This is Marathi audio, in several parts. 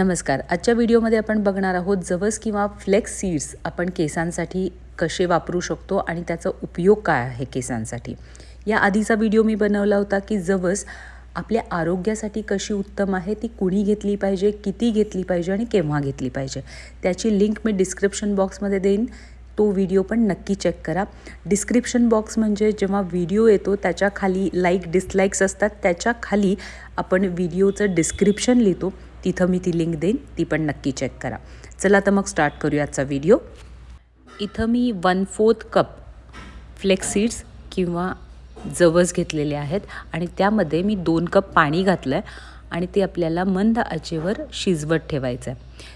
नमस्कार. आजच्या व्हिडिओमध्ये आपण बघणार आहोत जवस किंवा फ्लेक्स सीड्स आपण केसांसाठी कसे वापरू शकतो आणि त्याचा उपयोग काय आहे केसांसाठी. या आधीचा व्हिडिओ मी बनवला होता की जवस आपल्या आरोग्यासाठी कशी उत्तम आहे ती कुणी घेतली पाहिजे किती घेतली पाहिजे आणि केव्हा घेतली पाहिजे. त्याची लिंक मी डिस्क्रिप्शन बॉक्समध्ये देईन. तो व्हिडिओ पण नक्की चेक करा. डिस्क्रिप्शन बॉक्स म्हणजे जेव्हा व्हिडिओ येतो त्याच्याखाली लाईक डिसलाईक्स असतात. त्याच्याखाली आपण व्हिडिओचं डिस्क्रिप्शन लिहितो. तिथं मी ती लिंक देईन ती पण नक्की चेक करा. चला तर मग स्टार्ट करूया आजचा व्हिडिओ इथं मी one fourth cup flax seeds किंवा जवस घेतलेले आहेत आणि त्यामध्ये मी दोन कप पाणी घातलं आहे आणि ते आपल्याला मंद आचेवर शिजवत ठेवायचं आहे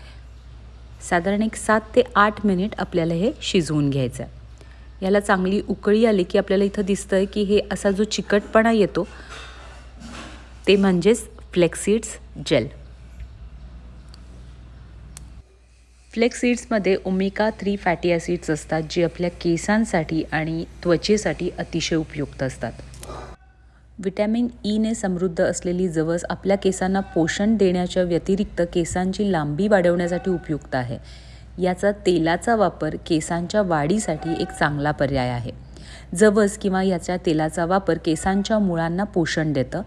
साधारण एक सात ते आठ मिनिट आपल्याला हे शिजवून घ्यायचं आहे याला चांगली उकळी आली की आपल्याला इथं दिसतं आहे की हे असा जो चिकटपणा येतो ते म्हणजेच फ्लेक्सीड्स जेल फ्लेक्स सीड्समध्ये थ्री फॅटी ॲसिड्स असतात जे आपल्या केसांसाठी आणि त्वचेसाठी अतिशय उपयुक्त असतात. विटॅमिन ईने e समृद्ध असलेली जवस आपल्या केसांना पोषण देण्याच्या व्यतिरिक्त केसांची लांबी वाढवण्यासाठी उपयुक्त आहे. याचा तेलाचा वापर केसांच्या वाढीसाठी एक चांगला पर्याय आहे. जवस किंवा याच्या तेलाचा वापर केसांच्या मुळांना पोषण देतं.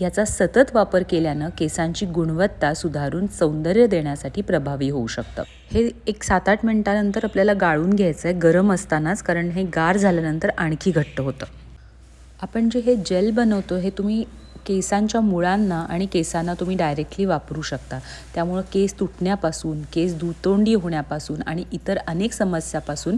याचा सतत वापर केल्यानं केसांची गुणवत्ता सुधारून सौंदर्य देण्यासाठी प्रभावी होऊ शकतं. हे एक सात आठ मिनटानंतर आपल्याला गाळून घ्यायचं आहे गरम असतानाच कारण हे गार झाल्यानंतर आणखी घट्ट होतं. आपण जे हे जेल बनवतो हे तुम्ही केसांच्या मुळांना आणि केसांना तुम्ही डायरेक्टली वापरू शकता. त्यामुळं केस तुटण्यापासून केस दुतोंडी होण्यापासून आणि इतर अनेक समस्यापासून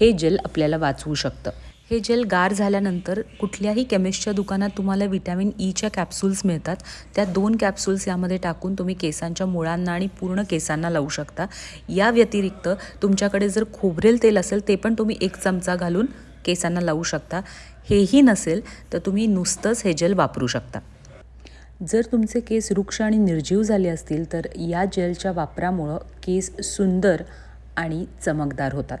हे जेल आपल्याला वाचवू शकतं. हे जेल गार झाल्यानंतर कुठल्याही केमिस्टच्या दुकानात तुम्हाला विटॅमिन ईच्या कॅप्सूल्स मिळतात. त्या दोन कॅप्सूल्स यामध्ये टाकून तुम्ही केसांच्या मुळांना आणि पूर्ण केसांना लावू शकता. या व्यतिरिक्त तुमच्याकडे जर खोबरेल तेल असेल ते पण तुम्ही एक चमचा घालून केसांना लावू शकता. हेही नसेल तर तुम्ही नुसतंच हे जेल वापरू शकता. जर तुमचे केस वृक्ष आणि निर्जीव झाले असतील तर या जेलच्या वापरामुळं केस सुंदर आणि चमकदार होतात.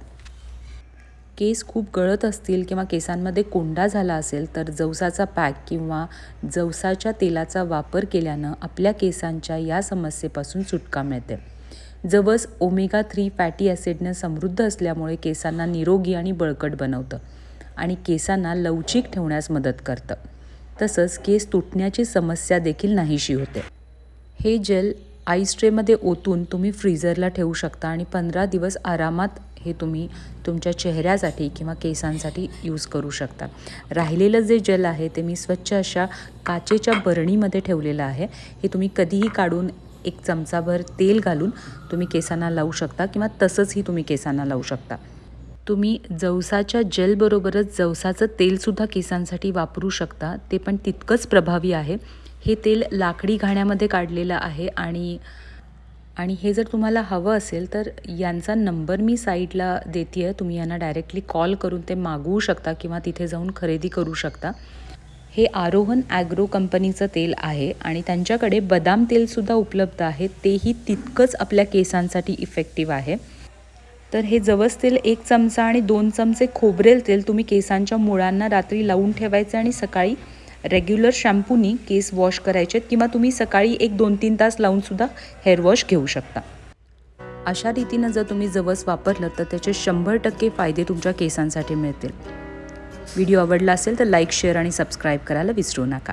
केस खूप गळत असतील किंवा केसांमध्ये कोंडा झाला असेल तर जवसाचा पॅक किंवा जवसाच्या तेलाचा वापर केल्यानं आपल्या केसांच्या या समस्येपासून सुटका मिळते. जवस ओमेगा थ्री फॅटी ॲसिडनं समृद्ध असल्यामुळे केसांना निरोगी आणि बळकट बनवतं आणि केसांना लवचिक ठेवण्यास मदत करतं. तसंच केस तुटण्याची समस्या देखील नाहीशी होते. हे जेल आईस ट्रेमध्ये ओतून तुम्ही फ्रीझरला ठेवू शकता आणि पंधरा दिवस आरामात हे तुम्ही तुमच्या चेहऱ्यासाठी किंवा केसांसाठी यूज करू शकता. राहिलेलं जे जेल आहे ते मी स्वच्छ अशा काचेच्या बरणीमध्ये ठेवलेलं आहे. हे तुम्ही कधीही काढून एक चमचाभर तेल घालून तुम्ही केसांना लावू शकता किंवा तसंचही तुम्ही केसांना लावू शकता. तुम्ही जवसाच्या जेलबरोबरच जवसाचं तेलसुद्धा केसांसाठी वापरू शकता. ते पण तितकंच प्रभावी आहे. हे तेल लाकडी घाण्यामध्ये काढलेलं आहे आणि आणि हे जर तुम्हाला हवं असेल तर यांचा नंबर मी साईडला देते आहे तुम्ही यांना डायरेक्टली कॉल करून ते मागवू शकता किंवा तिथे जाऊन खरेदी करू शकता. हे आरोहन ॲग्रो कंपनीचं तेल आहे आणि त्यांच्याकडे बदाम तेलसुद्धा उपलब्ध आहे. तेही तितकंच आपल्या केसांसाठी इफेक्टिव्ह आहे. तर हे जवस तेल एक चमचा आणि दोन चमचे खोबरेल तेल तुम्ही केसांच्या मुळांना रात्री लावून ठेवायचं आणि सकाळी रेग्युलर शॅम्पूनी केस वॉश करायचे किंवा तुम्ही सकाळी एक दोन तीन तास लावूनसुद्धा हेअर वॉश घेऊ शकता. अशा रीतीनं जर तुम्ही जवस वापरलं तर त्याचे शंभर टक्के फायदे तुमच्या केसांसाठी मिळतील. व्हिडिओ आवडला असेल तर लाईक शेअर आणि सबस्क्राईब करायला विसरू नका.